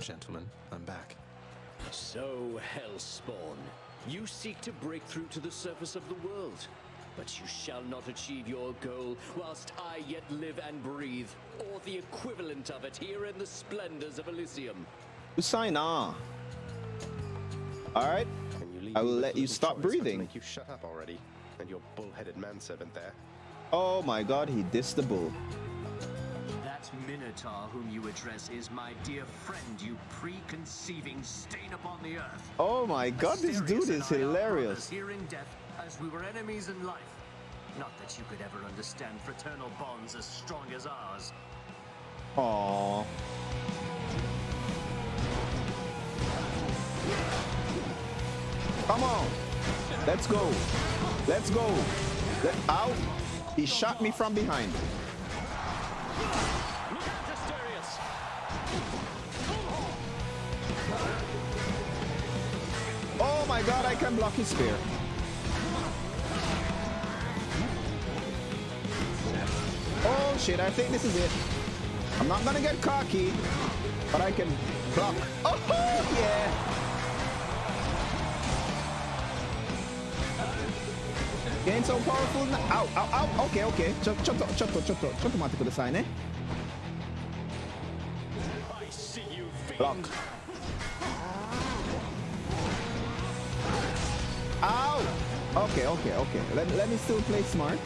Gentlemen, I'm back. So, Hellspawn, you seek to break through to the surface of the world. But you shall not achieve your goal whilst I yet live and breathe, or the equivalent of it here in the splendors of Elysium. Usaina. All right. I will let you stop breathing. Make you shut up already, and your bull-headed manservant there. Oh my God, he dissed the bull. That Minotaur whom you address is my dear friend, you preconceiving stain upon the earth. Oh my God, this dude is hilarious. Here in death, as we were enemies in life. Not that you could ever understand fraternal bonds as strong as ours. Aww. Come on. Let's go. Let's go. Let out. He shot me from behind. Oh my god, I can block his spear. Oh shit, I think this is it. I'm not gonna get cocky, but I can block. Oh yeah! Getting so powerful now. Ow, ow, ow. Okay, okay. ちょ、ちょっと、ちょっと、ちょっと、ちょっと待ってくださいね。Block. Okay, okay, okay. Let, let me still play smart.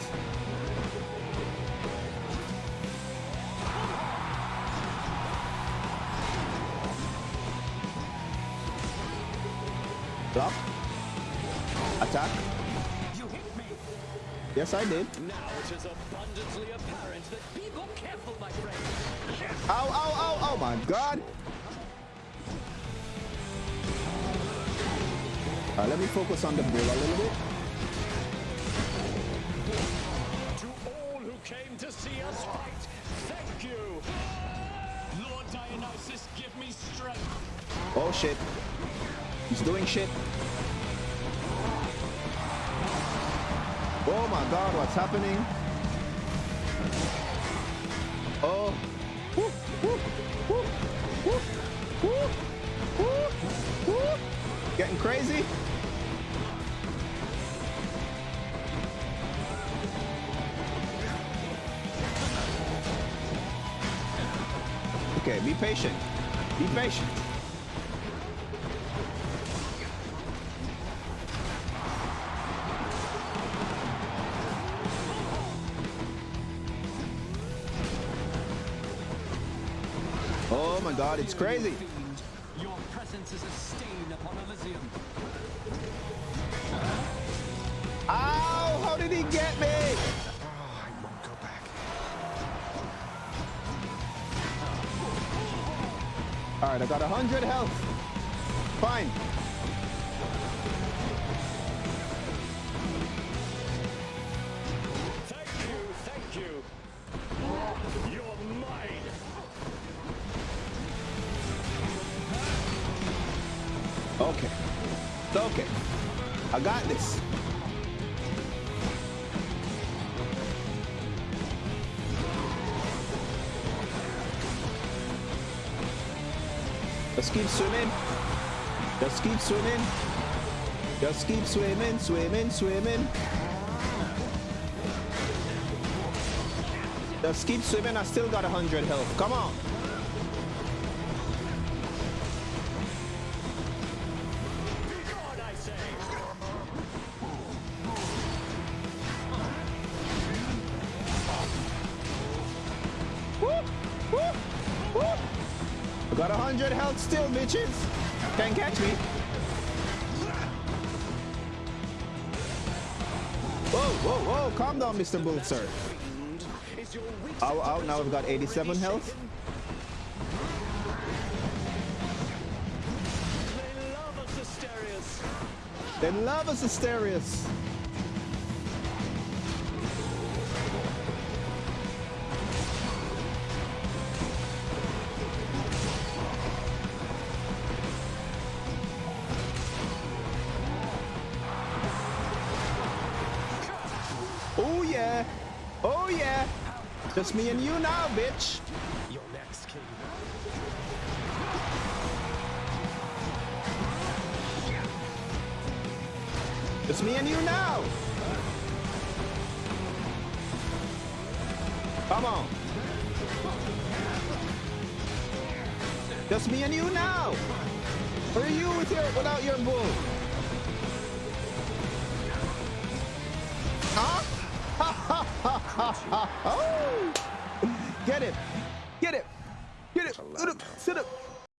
Block. Attack. Yes, I did. Now it is abundantly apparent that people careful, my friend. Ow, ow, ow, oh my god. Uh, let me focus on the bull a little bit. See us fight, thank you. Lord Dionysus, give me strength. Oh shit. He's doing shit. Oh my god, what's happening? Oh. Woo, woo, woo, woo, woo, woo. Getting crazy. Okay, be patient. Be patient. Oh my god, it's crazy. Your presence is a stain upon Elysium. Alright, I got 100 health. Fine. Thank you, thank you. You're mine. Okay. It's okay. I got this. Just keep swimming. Just keep swimming. Just keep swimming, swimming, swimming. Just keep swimming. I still got 100 health. Come on. Woo! Woo! Woo! Got 100 health still, bitches. Can't catch me. Whoa, whoa, whoa. Calm down, Mr. Bull, sir. Ow, ow. Now I've got 87 health. They love us, Asterius. yeah! Just me and you now, bitch! Your next king. It's me and you now! Come on! Just me and you now! Where are you with your, without your move? Get it.